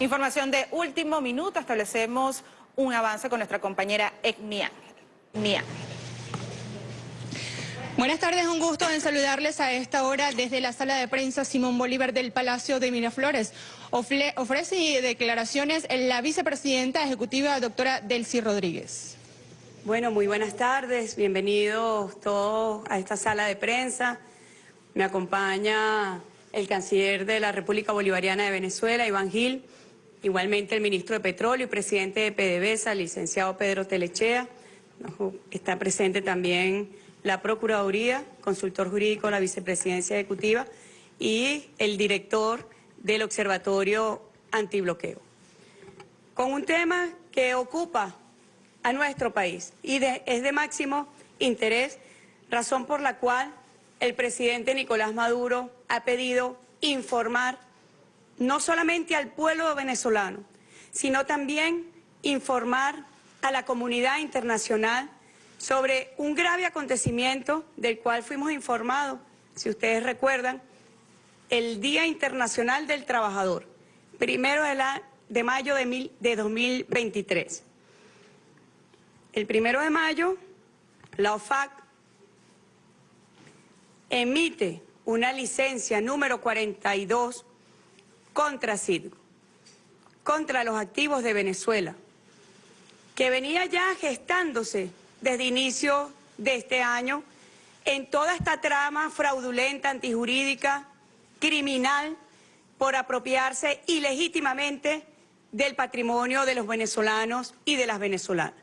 Información de último minuto, establecemos un avance con nuestra compañera Ángel. Buenas tardes, un gusto en saludarles a esta hora desde la sala de prensa Simón Bolívar del Palacio de Miraflores. ofrece declaraciones la vicepresidenta ejecutiva doctora Delcy Rodríguez. Bueno, muy buenas tardes, bienvenidos todos a esta sala de prensa. Me acompaña el canciller de la República Bolivariana de Venezuela, Iván Gil, igualmente el ministro de Petróleo y presidente de PDVSA, licenciado Pedro Telechea. Está presente también la Procuraduría, consultor jurídico de la Vicepresidencia Ejecutiva y el director del Observatorio Antibloqueo. Con un tema que ocupa a nuestro país y es de máximo interés, razón por la cual el presidente Nicolás Maduro ha pedido informar no solamente al pueblo venezolano, sino también informar a la comunidad internacional sobre un grave acontecimiento del cual fuimos informados, si ustedes recuerdan, el Día Internacional del Trabajador, primero de, la, de mayo de, de 2023. El primero de mayo, la OFAC emite una licencia número 42 contra Citgo, contra los activos de Venezuela, que venía ya gestándose desde inicio de este año en toda esta trama fraudulenta, antijurídica, criminal, por apropiarse ilegítimamente del patrimonio de los venezolanos y de las venezolanas,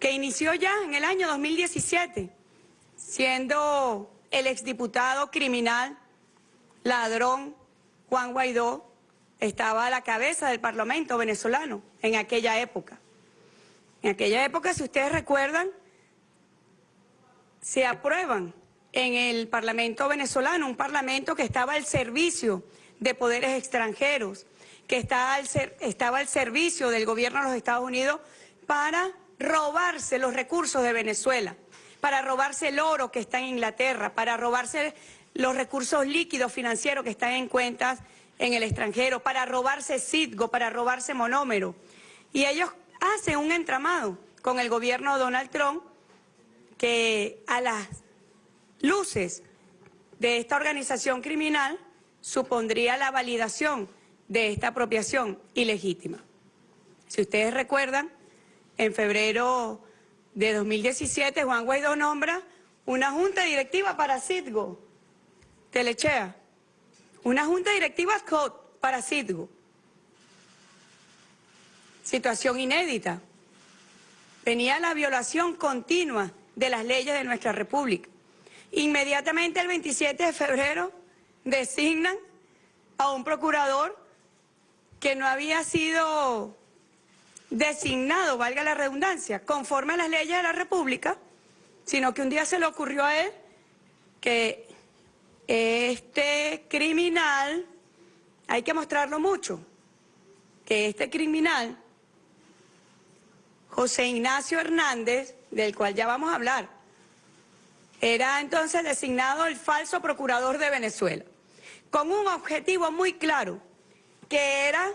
que inició ya en el año 2017, siendo el exdiputado criminal, ladrón, Juan Guaidó, estaba a la cabeza del Parlamento venezolano en aquella época. En aquella época, si ustedes recuerdan, se aprueban en el Parlamento venezolano, un Parlamento que estaba al servicio de poderes extranjeros, que estaba al, estaba al servicio del gobierno de los Estados Unidos para robarse los recursos de Venezuela, para robarse el oro que está en Inglaterra, para robarse los recursos líquidos financieros que están en cuentas en el extranjero, para robarse Citgo, para robarse monómero. Y ellos hacen un entramado con el gobierno de Donald Trump que a las luces de esta organización criminal supondría la validación de esta apropiación ilegítima. Si ustedes recuerdan, en febrero de 2017 Juan Guaidó nombra una junta directiva para Citgo, Telechea, una junta directiva para Citgo. Situación inédita. Venía la violación continua de las leyes de nuestra República. Inmediatamente el 27 de febrero designan a un procurador que no había sido designado, valga la redundancia, conforme a las leyes de la República, sino que un día se le ocurrió a él que este criminal, hay que mostrarlo mucho, que este criminal, José Ignacio Hernández, del cual ya vamos a hablar, era entonces designado el falso procurador de Venezuela, con un objetivo muy claro, que era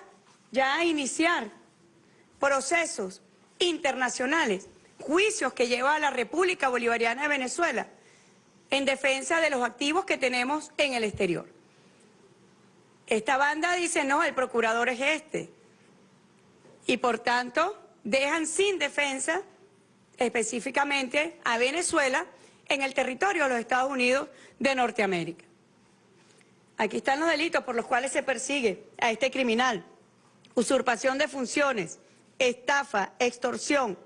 ya iniciar procesos internacionales, juicios que lleva a la República Bolivariana de Venezuela, en defensa de los activos que tenemos en el exterior. Esta banda dice, no, el procurador es este. Y por tanto, dejan sin defensa específicamente a Venezuela en el territorio de los Estados Unidos de Norteamérica. Aquí están los delitos por los cuales se persigue a este criminal. Usurpación de funciones, estafa, extorsión,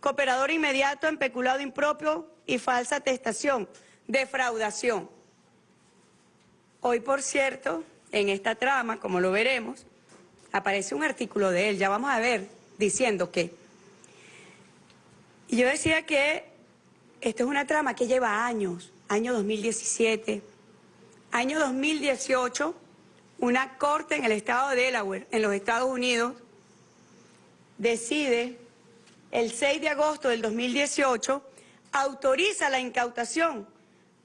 cooperador inmediato en peculado impropio y falsa atestación, defraudación. Hoy, por cierto, en esta trama, como lo veremos, aparece un artículo de él, ya vamos a ver, diciendo que... Y yo decía que esto es una trama que lleva años, año 2017, año 2018, una corte en el estado de Delaware, en los Estados Unidos, decide el 6 de agosto del 2018, autoriza la incautación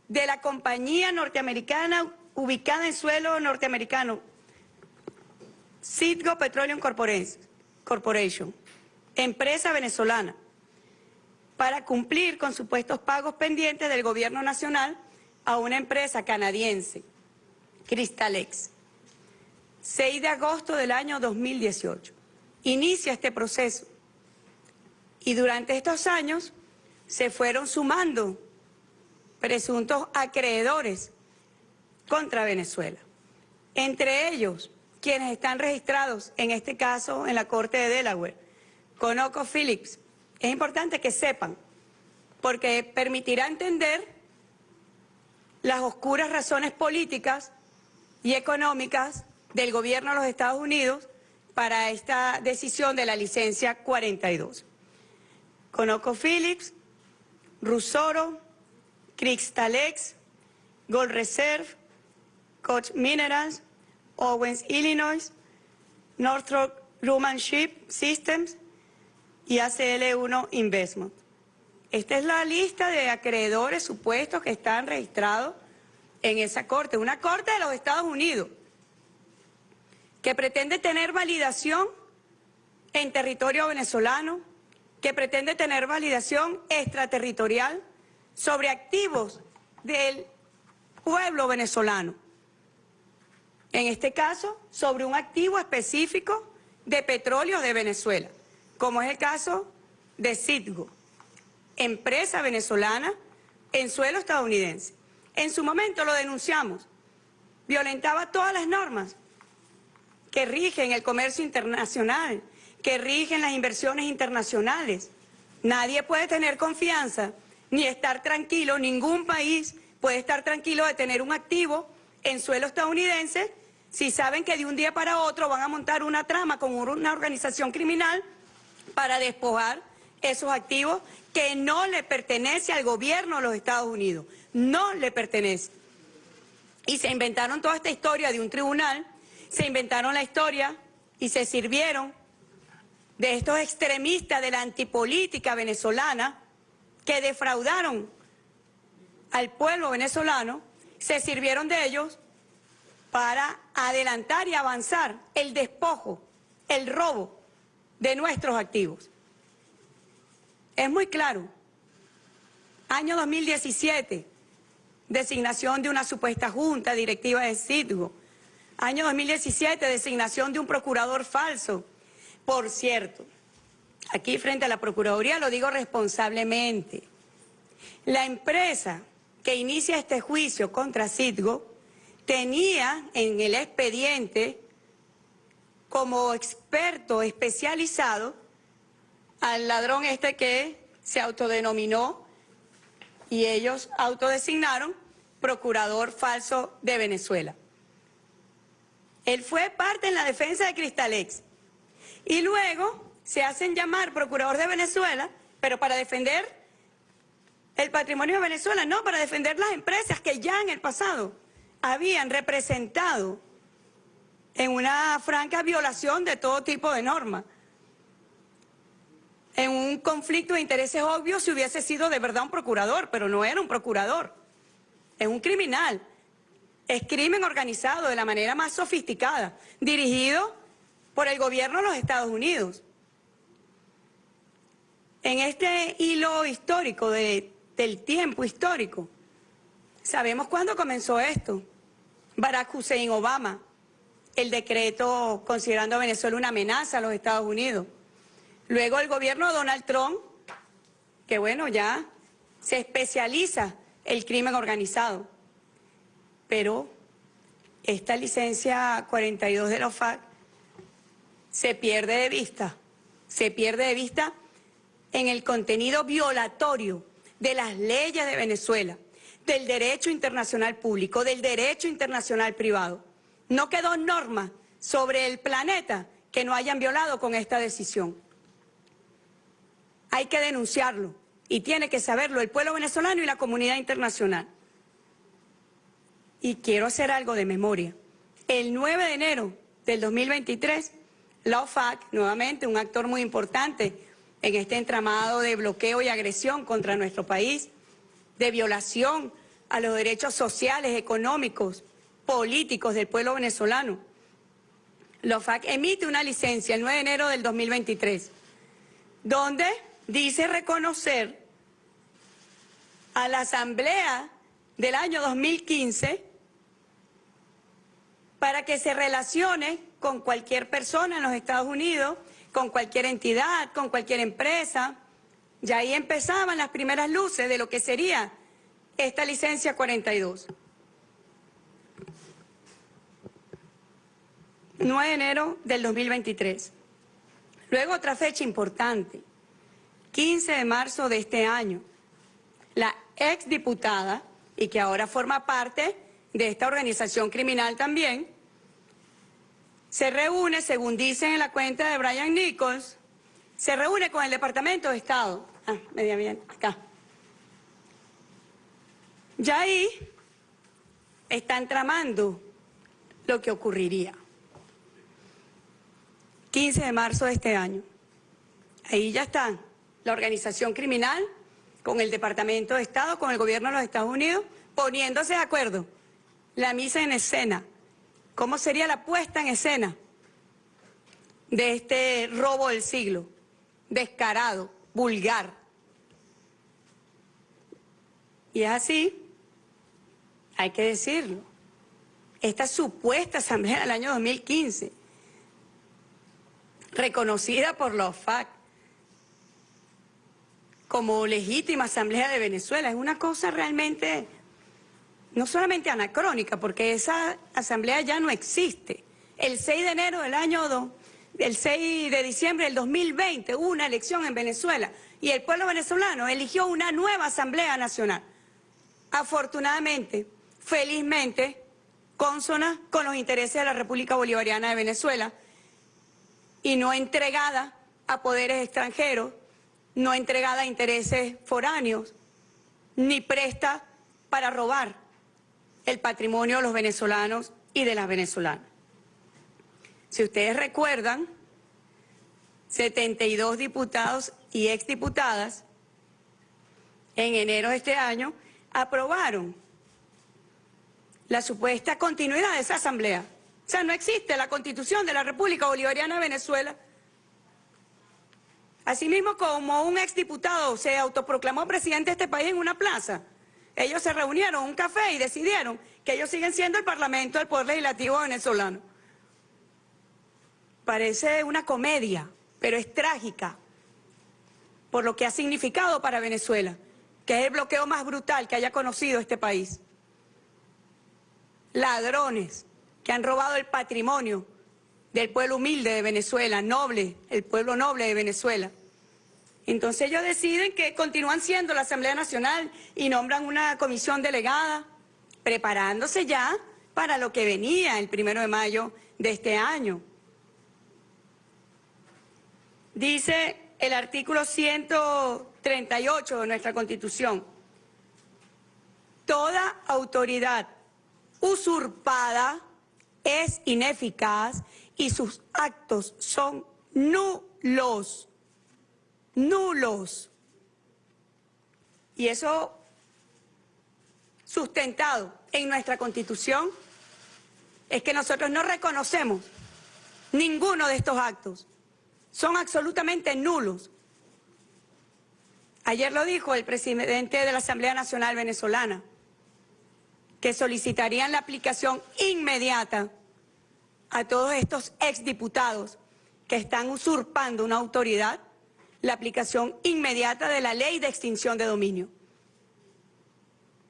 de la compañía norteamericana ubicada en suelo norteamericano, Citgo Petroleum Corporation, empresa venezolana, para cumplir con supuestos pagos pendientes del gobierno nacional a una empresa canadiense, Crystalex. 6 de agosto del año 2018. Inicia este proceso. Y durante estos años se fueron sumando presuntos acreedores contra Venezuela. Entre ellos, quienes están registrados, en este caso, en la Corte de Delaware, Conoco Phillips. Es importante que sepan, porque permitirá entender las oscuras razones políticas y económicas del gobierno de los Estados Unidos para esta decisión de la licencia 42. Conoco Phillips, Rusoro, Cristalex, Gold Reserve, Koch Minerals, Owens, Illinois, Northrop Grumman Ship Systems y ACL1 Investment. Esta es la lista de acreedores supuestos que están registrados en esa corte, una corte de los Estados Unidos, que pretende tener validación en territorio venezolano, que pretende tener validación extraterritorial sobre activos del pueblo venezolano. En este caso, sobre un activo específico de petróleo de Venezuela, como es el caso de Citgo, empresa venezolana en suelo estadounidense. En su momento lo denunciamos, violentaba todas las normas que rigen el comercio internacional, que rigen las inversiones internacionales. Nadie puede tener confianza ni estar tranquilo, ningún país puede estar tranquilo de tener un activo en suelo estadounidense si saben que de un día para otro van a montar una trama con una organización criminal para despojar esos activos que no le pertenece al gobierno de los Estados Unidos, no le pertenece. Y se inventaron toda esta historia de un tribunal, se inventaron la historia y se sirvieron de estos extremistas de la antipolítica venezolana que defraudaron al pueblo venezolano, se sirvieron de ellos para adelantar y avanzar el despojo, el robo de nuestros activos. Es muy claro. Año 2017, designación de una supuesta junta directiva de Citgo. Año 2017, designación de un procurador falso. Por cierto, aquí frente a la Procuraduría lo digo responsablemente. La empresa que inicia este juicio contra Citgo tenía en el expediente como experto especializado al ladrón este que se autodenominó y ellos autodesignaron procurador falso de Venezuela. Él fue parte en la defensa de Cristalex y luego se hacen llamar procurador de Venezuela, pero para defender el patrimonio de Venezuela, no, para defender las empresas que ya en el pasado habían representado en una franca violación de todo tipo de normas en un conflicto de intereses obvios si hubiese sido de verdad un procurador, pero no era un procurador, es un criminal. Es crimen organizado de la manera más sofisticada, dirigido por el gobierno de los Estados Unidos. En este hilo histórico del tiempo histórico, sabemos cuándo comenzó esto. Barack Hussein Obama, el decreto considerando a Venezuela una amenaza a los Estados Unidos. Luego el gobierno de Donald Trump, que bueno, ya se especializa el crimen organizado. Pero esta licencia 42 de la OFAC se pierde de vista, se pierde de vista en el contenido violatorio de las leyes de Venezuela, del derecho internacional público, del derecho internacional privado. No quedó norma sobre el planeta que no hayan violado con esta decisión hay que denunciarlo y tiene que saberlo el pueblo venezolano y la comunidad internacional. Y quiero hacer algo de memoria. El 9 de enero del 2023, la OFAC, nuevamente un actor muy importante en este entramado de bloqueo y agresión contra nuestro país, de violación a los derechos sociales, económicos, políticos del pueblo venezolano. la OFAC emite una licencia el 9 de enero del 2023, donde dice reconocer a la Asamblea del año 2015 para que se relacione con cualquier persona en los Estados Unidos, con cualquier entidad, con cualquier empresa. Y ahí empezaban las primeras luces de lo que sería esta licencia 42. 9 de enero del 2023. Luego otra fecha importante, 15 de marzo de este año. La exdiputada, y que ahora forma parte de esta organización criminal también, se reúne, según dicen en la cuenta de Brian Nichols, se reúne con el Departamento de Estado. Ah, media bien, acá. Ya ahí están tramando lo que ocurriría. 15 de marzo de este año. Ahí ya están la organización criminal con el Departamento de Estado, con el gobierno de los Estados Unidos, poniéndose de acuerdo. La misa en escena. ¿Cómo sería la puesta en escena de este robo del siglo? Descarado, vulgar. Y es así, hay que decirlo. Esta supuesta asamblea del año 2015 reconocida por la OFAC como legítima Asamblea de Venezuela. Es una cosa realmente, no solamente anacrónica, porque esa asamblea ya no existe. El 6 de enero del año 2, el 6 de diciembre del 2020 hubo una elección en Venezuela y el pueblo venezolano eligió una nueva Asamblea Nacional. Afortunadamente, felizmente, consona con los intereses de la República Bolivariana de Venezuela, y no entregada a poderes extranjeros, no entregada a intereses foráneos, ni presta para robar el patrimonio de los venezolanos y de las venezolanas. Si ustedes recuerdan, 72 diputados y exdiputadas en enero de este año aprobaron la supuesta continuidad de esa asamblea. O sea, no existe la constitución de la República Bolivariana de Venezuela. Asimismo, como un exdiputado se autoproclamó presidente de este país en una plaza, ellos se reunieron un café y decidieron que ellos siguen siendo el Parlamento del Poder Legislativo venezolano. Parece una comedia, pero es trágica por lo que ha significado para Venezuela, que es el bloqueo más brutal que haya conocido este país. Ladrones, que han robado el patrimonio del pueblo humilde de Venezuela, noble, el pueblo noble de Venezuela. Entonces ellos deciden que continúan siendo la Asamblea Nacional y nombran una comisión delegada, preparándose ya para lo que venía el primero de mayo de este año. Dice el artículo 138 de nuestra Constitución, toda autoridad usurpada es ineficaz y sus actos son nulos, nulos. Y eso sustentado en nuestra Constitución es que nosotros no reconocemos ninguno de estos actos. Son absolutamente nulos. Ayer lo dijo el presidente de la Asamblea Nacional Venezolana que solicitarían la aplicación inmediata a todos estos exdiputados que están usurpando una autoridad, la aplicación inmediata de la ley de extinción de dominio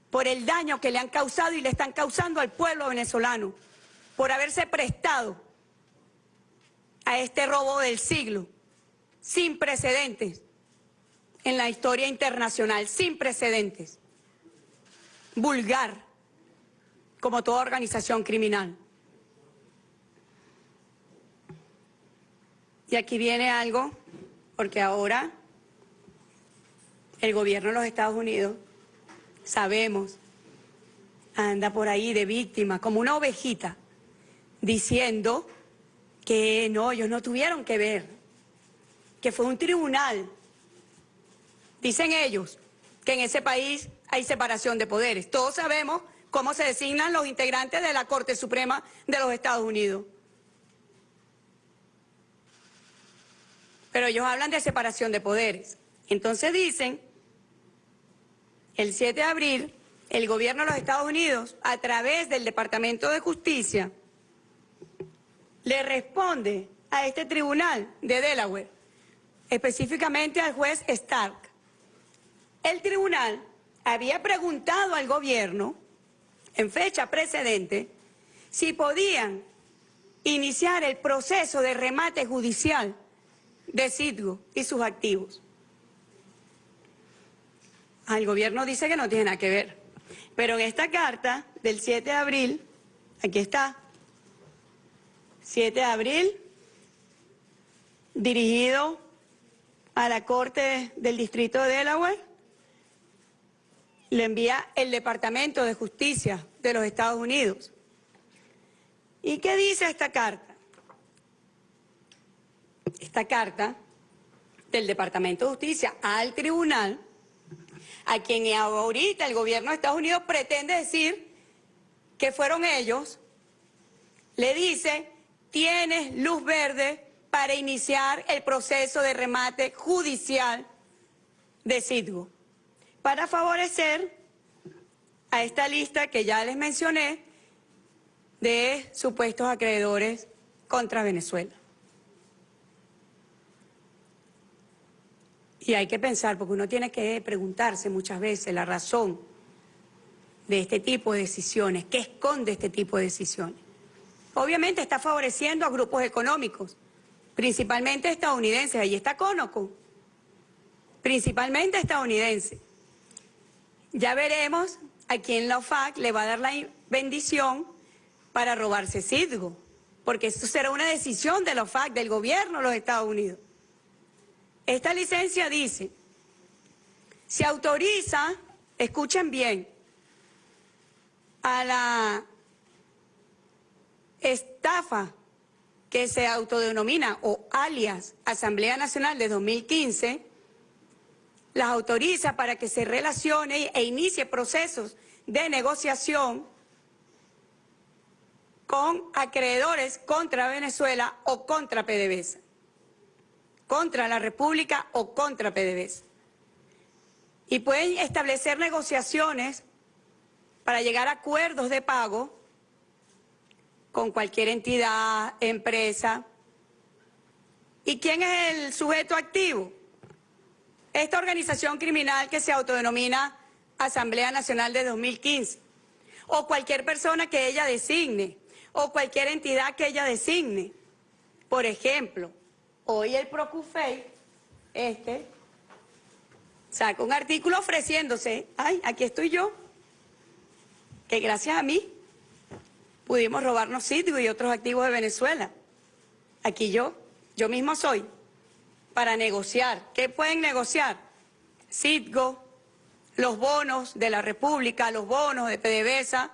por el daño que le han causado y le están causando al pueblo venezolano, por haberse prestado a este robo del siglo, sin precedentes en la historia internacional, sin precedentes, vulgar, como toda organización criminal. Y aquí viene algo, porque ahora el gobierno de los Estados Unidos, sabemos, anda por ahí de víctima, como una ovejita, diciendo que no, ellos no tuvieron que ver, que fue un tribunal. Dicen ellos que en ese país hay separación de poderes. Todos sabemos cómo se designan los integrantes de la Corte Suprema de los Estados Unidos. Pero ellos hablan de separación de poderes. Entonces dicen, el 7 de abril, el gobierno de los Estados Unidos, a través del Departamento de Justicia, le responde a este tribunal de Delaware, específicamente al juez Stark. El tribunal había preguntado al gobierno, en fecha precedente, si podían iniciar el proceso de remate judicial de Citgo y sus activos. El gobierno dice que no tiene nada que ver. Pero en esta carta del 7 de abril, aquí está, 7 de abril, dirigido a la Corte del Distrito de Delaware, le envía el Departamento de Justicia de los Estados Unidos. ¿Y qué dice esta carta? Esta carta del Departamento de Justicia al tribunal, a quien ahorita el gobierno de Estados Unidos pretende decir que fueron ellos, le dice, tienes luz verde para iniciar el proceso de remate judicial de Citgo para favorecer a esta lista que ya les mencioné de supuestos acreedores contra Venezuela. Y hay que pensar, porque uno tiene que preguntarse muchas veces la razón de este tipo de decisiones, qué esconde este tipo de decisiones. Obviamente está favoreciendo a grupos económicos, principalmente estadounidenses, ahí está Conoco, principalmente estadounidenses. Ya veremos a quién la OFAC le va a dar la bendición para robarse Citgo, porque esto será una decisión de la OFAC, del gobierno de los Estados Unidos. Esta licencia dice, se autoriza, escuchen bien, a la estafa que se autodenomina o alias Asamblea Nacional de 2015, las autoriza para que se relacione e inicie procesos de negociación con acreedores contra Venezuela o contra PDVSA, contra la República o contra PDVSA. Y pueden establecer negociaciones para llegar a acuerdos de pago con cualquier entidad, empresa. ¿Y quién es el sujeto activo? esta organización criminal que se autodenomina Asamblea Nacional de 2015, o cualquier persona que ella designe, o cualquier entidad que ella designe. Por ejemplo, hoy el Procufei, este, saca un artículo ofreciéndose, ay, aquí estoy yo, que gracias a mí pudimos robarnos sitios y otros activos de Venezuela. Aquí yo, yo mismo soy para negociar. ¿Qué pueden negociar? Citgo, los bonos de la República, los bonos de PDVSA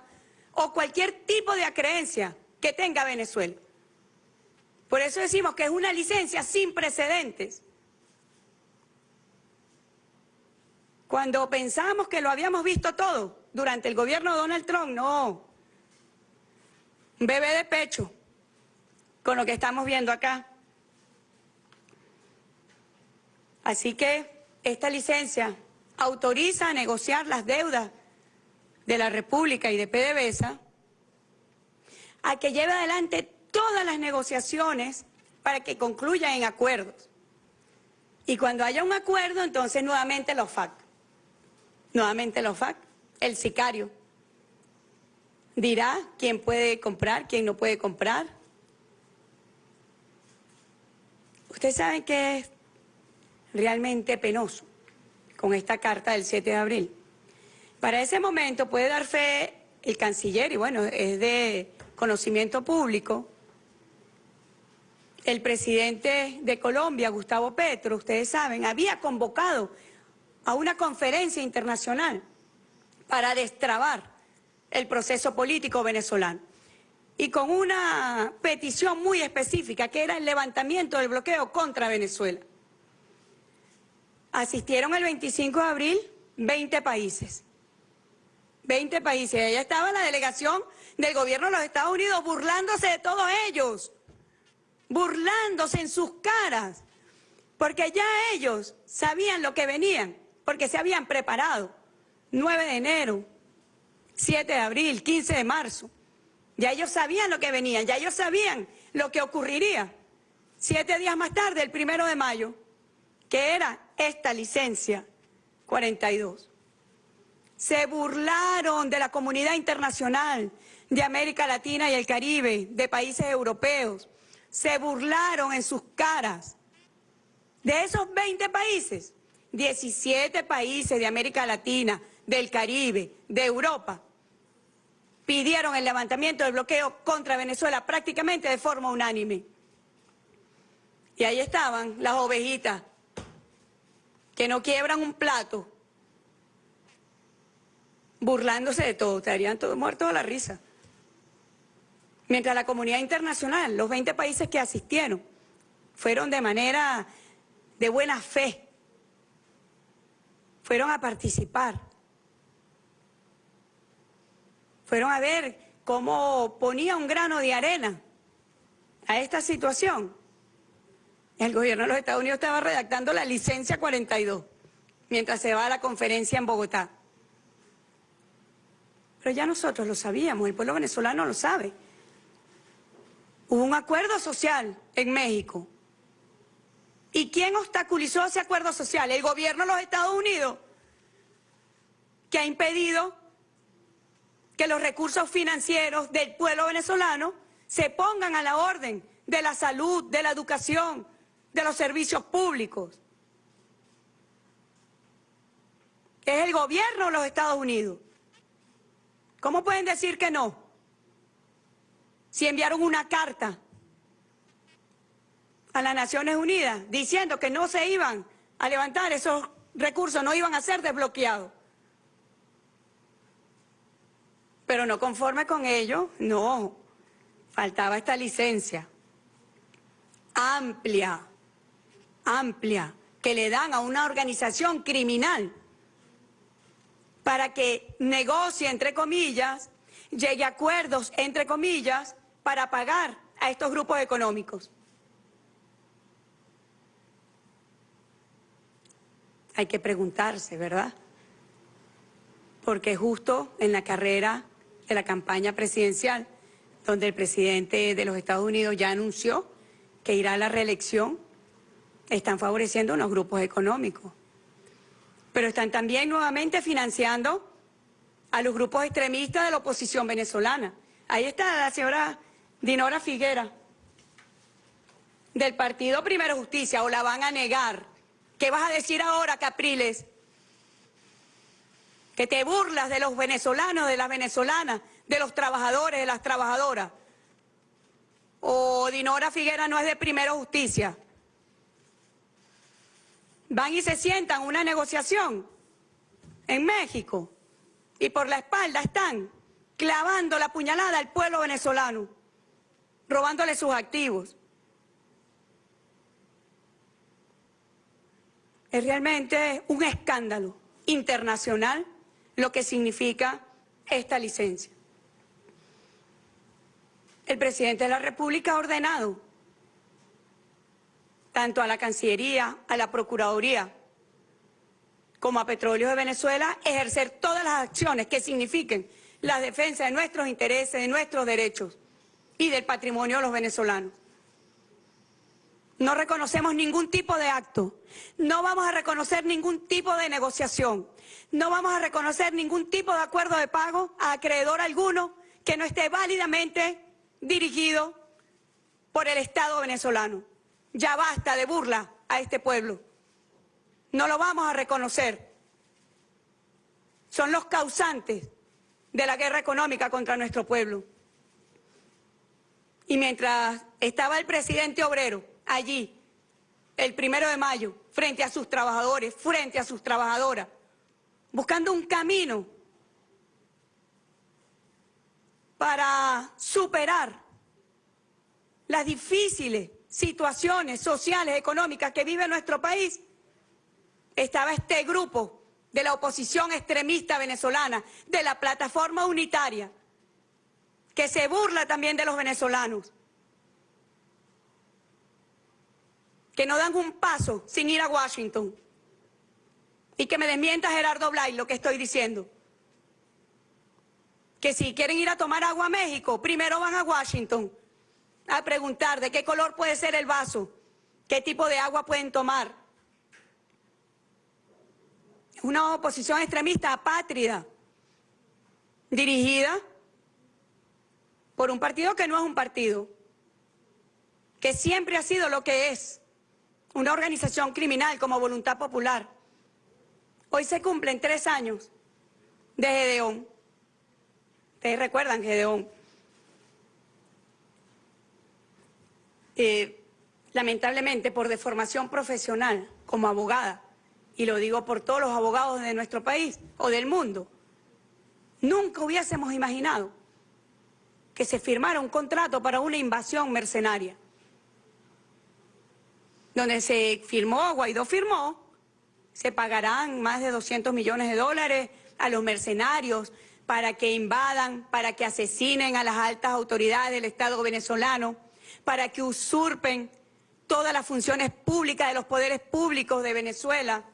o cualquier tipo de acreencia que tenga Venezuela. Por eso decimos que es una licencia sin precedentes. Cuando pensamos que lo habíamos visto todo durante el gobierno de Donald Trump, no. Bebé de pecho con lo que estamos viendo acá. Así que esta licencia autoriza a negociar las deudas de la República y de PDVSA a que lleve adelante todas las negociaciones para que concluyan en acuerdos. Y cuando haya un acuerdo, entonces nuevamente los FAC. Nuevamente los FAC, el sicario. Dirá quién puede comprar, quién no puede comprar. Ustedes saben que es realmente penoso con esta carta del 7 de abril. Para ese momento puede dar fe el canciller, y bueno, es de conocimiento público, el presidente de Colombia, Gustavo Petro, ustedes saben, había convocado a una conferencia internacional para destrabar el proceso político venezolano y con una petición muy específica que era el levantamiento del bloqueo contra Venezuela. Asistieron el 25 de abril 20 países. 20 países. Allá estaba la delegación del gobierno de los Estados Unidos burlándose de todos ellos. Burlándose en sus caras. Porque ya ellos sabían lo que venían, porque se habían preparado. 9 de enero, 7 de abril, 15 de marzo. Ya ellos sabían lo que venían, ya ellos sabían lo que ocurriría. Siete días más tarde, el primero de mayo, que era esta licencia 42. Se burlaron de la comunidad internacional, de América Latina y el Caribe, de países europeos. Se burlaron en sus caras. De esos 20 países, 17 países de América Latina, del Caribe, de Europa, pidieron el levantamiento del bloqueo contra Venezuela prácticamente de forma unánime. Y ahí estaban las ovejitas que no quiebran un plato, burlándose de todo, estarían todos muertos a la risa. Mientras la comunidad internacional, los 20 países que asistieron, fueron de manera de buena fe, fueron a participar, fueron a ver cómo ponía un grano de arena a esta situación. El gobierno de los Estados Unidos estaba redactando la licencia 42 mientras se va a la conferencia en Bogotá. Pero ya nosotros lo sabíamos, el pueblo venezolano lo sabe. Hubo un acuerdo social en México. ¿Y quién obstaculizó ese acuerdo social? El gobierno de los Estados Unidos, que ha impedido que los recursos financieros del pueblo venezolano se pongan a la orden de la salud, de la educación, de los servicios públicos. Es el gobierno de los Estados Unidos. ¿Cómo pueden decir que no? Si enviaron una carta a las Naciones Unidas diciendo que no se iban a levantar esos recursos, no iban a ser desbloqueados. Pero no conforme con ello, no, faltaba esta licencia amplia, amplia, que le dan a una organización criminal para que negocie, entre comillas, llegue a acuerdos, entre comillas, para pagar a estos grupos económicos. Hay que preguntarse, ¿verdad? Porque justo en la carrera de la campaña presidencial, donde el presidente de los Estados Unidos ya anunció que irá a la reelección, están favoreciendo unos grupos económicos. Pero están también nuevamente financiando a los grupos extremistas de la oposición venezolana. Ahí está la señora Dinora Figuera, del Partido Primero Justicia, o la van a negar. ¿Qué vas a decir ahora, Capriles? Que te burlas de los venezolanos, de las venezolanas, de los trabajadores, de las trabajadoras. O Dinora Figuera no es de Primero Justicia. Van y se sientan una negociación en México y por la espalda están clavando la puñalada al pueblo venezolano, robándole sus activos. Es realmente un escándalo internacional lo que significa esta licencia. El presidente de la República ha ordenado tanto a la Cancillería, a la Procuraduría, como a Petróleos de Venezuela, ejercer todas las acciones que signifiquen la defensa de nuestros intereses, de nuestros derechos y del patrimonio de los venezolanos. No reconocemos ningún tipo de acto, no vamos a reconocer ningún tipo de negociación, no vamos a reconocer ningún tipo de acuerdo de pago a acreedor alguno que no esté válidamente dirigido por el Estado venezolano. Ya basta de burla a este pueblo. No lo vamos a reconocer. Son los causantes de la guerra económica contra nuestro pueblo. Y mientras estaba el presidente obrero allí, el primero de mayo, frente a sus trabajadores, frente a sus trabajadoras, buscando un camino para superar las difíciles situaciones sociales, económicas que vive nuestro país, estaba este grupo de la oposición extremista venezolana, de la plataforma unitaria, que se burla también de los venezolanos. que no dan un paso sin ir a Washington. Y que me desmienta Gerardo Blay lo que estoy diciendo. Que si quieren ir a tomar agua a México, primero van a Washington a preguntar de qué color puede ser el vaso, qué tipo de agua pueden tomar. Una oposición extremista apátrida, dirigida por un partido que no es un partido, que siempre ha sido lo que es, una organización criminal como Voluntad Popular. Hoy se cumplen tres años de Gedeón. Ustedes recuerdan Gedeón. Eh, lamentablemente por deformación profesional como abogada, y lo digo por todos los abogados de nuestro país o del mundo, nunca hubiésemos imaginado que se firmara un contrato para una invasión mercenaria. Donde se firmó, Guaidó firmó, se pagarán más de 200 millones de dólares a los mercenarios para que invadan, para que asesinen a las altas autoridades del Estado venezolano, para que usurpen todas las funciones públicas de los poderes públicos de Venezuela.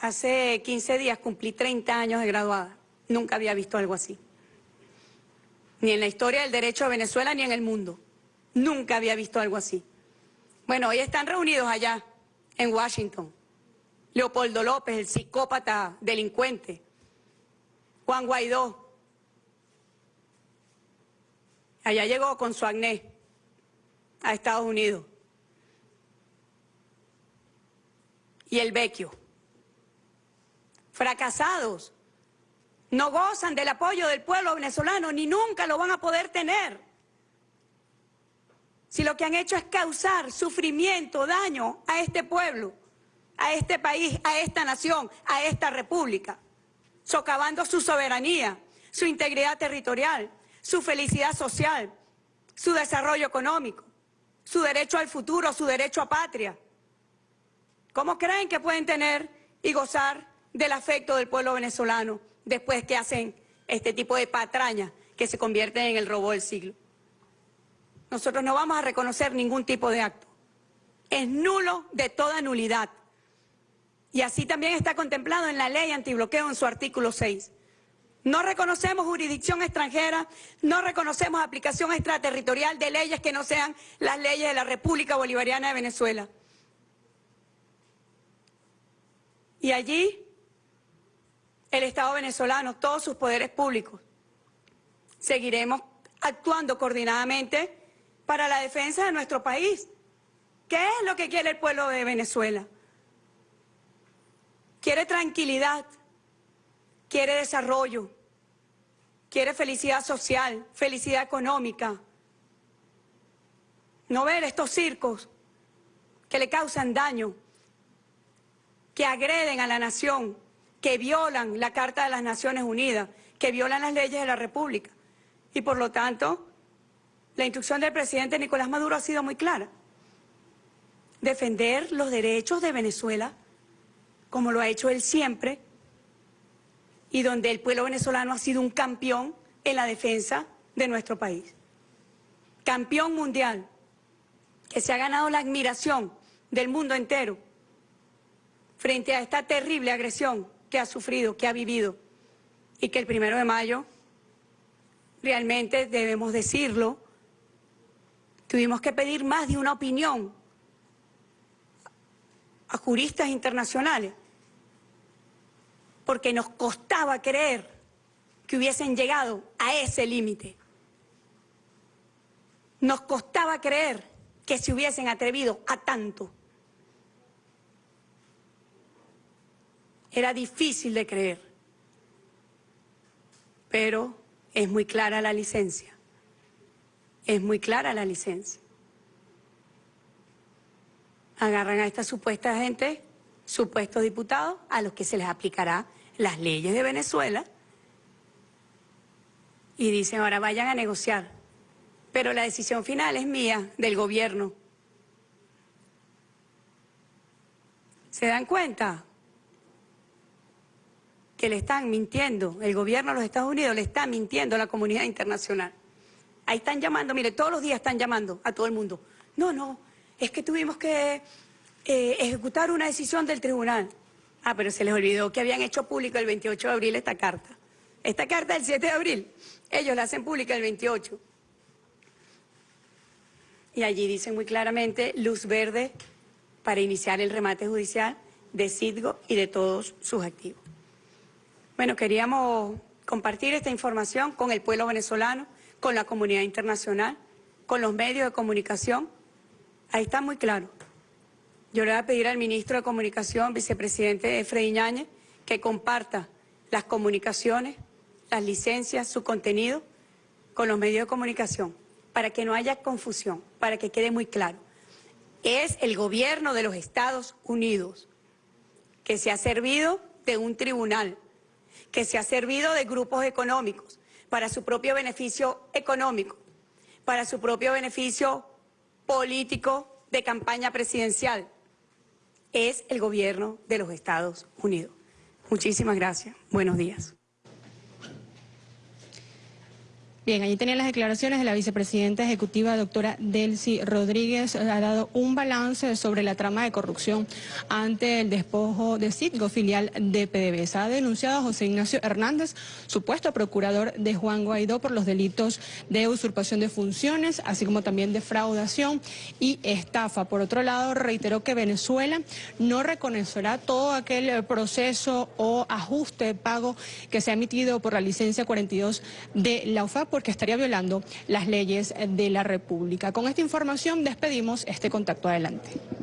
Hace 15 días cumplí 30 años de graduada. Nunca había visto algo así. Ni en la historia del derecho de Venezuela ni en el mundo. Nunca había visto algo así. Bueno, hoy están reunidos allá, en Washington. Leopoldo López, el psicópata delincuente. Juan Guaidó. Allá llegó con su acné a Estados Unidos. Y el Vecchio. Fracasados no gozan del apoyo del pueblo venezolano ni nunca lo van a poder tener. Si lo que han hecho es causar sufrimiento, daño a este pueblo, a este país, a esta nación, a esta república, socavando su soberanía, su integridad territorial, su felicidad social, su desarrollo económico, su derecho al futuro, su derecho a patria. ¿Cómo creen que pueden tener y gozar del afecto del pueblo venezolano? Después que hacen este tipo de patrañas que se convierten en el robo del siglo. Nosotros no vamos a reconocer ningún tipo de acto. Es nulo de toda nulidad. Y así también está contemplado en la ley antibloqueo en su artículo 6. No reconocemos jurisdicción extranjera, no reconocemos aplicación extraterritorial de leyes que no sean las leyes de la República Bolivariana de Venezuela. Y allí el Estado venezolano, todos sus poderes públicos. Seguiremos actuando coordinadamente para la defensa de nuestro país. ¿Qué es lo que quiere el pueblo de Venezuela? Quiere tranquilidad, quiere desarrollo, quiere felicidad social, felicidad económica. No ver estos circos que le causan daño, que agreden a la nación, que violan la Carta de las Naciones Unidas, que violan las leyes de la República. Y por lo tanto, la instrucción del presidente Nicolás Maduro ha sido muy clara. Defender los derechos de Venezuela, como lo ha hecho él siempre, y donde el pueblo venezolano ha sido un campeón en la defensa de nuestro país. Campeón mundial, que se ha ganado la admiración del mundo entero frente a esta terrible agresión que ha sufrido, que ha vivido y que el primero de mayo, realmente debemos decirlo, tuvimos que pedir más de una opinión a juristas internacionales, porque nos costaba creer que hubiesen llegado a ese límite. Nos costaba creer que se hubiesen atrevido a tanto. Era difícil de creer, pero es muy clara la licencia. Es muy clara la licencia. Agarran a esta supuesta gente, supuestos diputados, a los que se les aplicará las leyes de Venezuela, y dicen, ahora vayan a negociar. Pero la decisión final es mía, del gobierno. ¿Se dan cuenta? Que le están mintiendo, el gobierno de los Estados Unidos le está mintiendo a la comunidad internacional. Ahí están llamando, mire, todos los días están llamando a todo el mundo. No, no, es que tuvimos que eh, ejecutar una decisión del tribunal. Ah, pero se les olvidó que habían hecho público el 28 de abril esta carta. Esta carta del 7 de abril, ellos la hacen pública el 28. Y allí dicen muy claramente luz verde para iniciar el remate judicial de Citgo y de todos sus activos. Bueno, queríamos compartir esta información con el pueblo venezolano, con la comunidad internacional, con los medios de comunicación. Ahí está muy claro. Yo le voy a pedir al ministro de Comunicación, vicepresidente Ñáñez, que comparta las comunicaciones, las licencias, su contenido con los medios de comunicación, para que no haya confusión, para que quede muy claro. Es el gobierno de los Estados Unidos que se ha servido de un tribunal, que se ha servido de grupos económicos para su propio beneficio económico, para su propio beneficio político de campaña presidencial. Es el gobierno de los Estados Unidos. Muchísimas gracias. Buenos días. Bien, allí tenían las declaraciones de la vicepresidenta ejecutiva, doctora Delcy Rodríguez, ha dado un balance sobre la trama de corrupción ante el despojo de Citgo, filial de PDVSA. Ha denunciado a José Ignacio Hernández, supuesto procurador de Juan Guaidó, por los delitos de usurpación de funciones, así como también defraudación y estafa. Por otro lado, reiteró que Venezuela no reconocerá todo aquel proceso o ajuste de pago que se ha emitido por la licencia 42 de la UFAP porque estaría violando las leyes de la República. Con esta información despedimos este contacto adelante.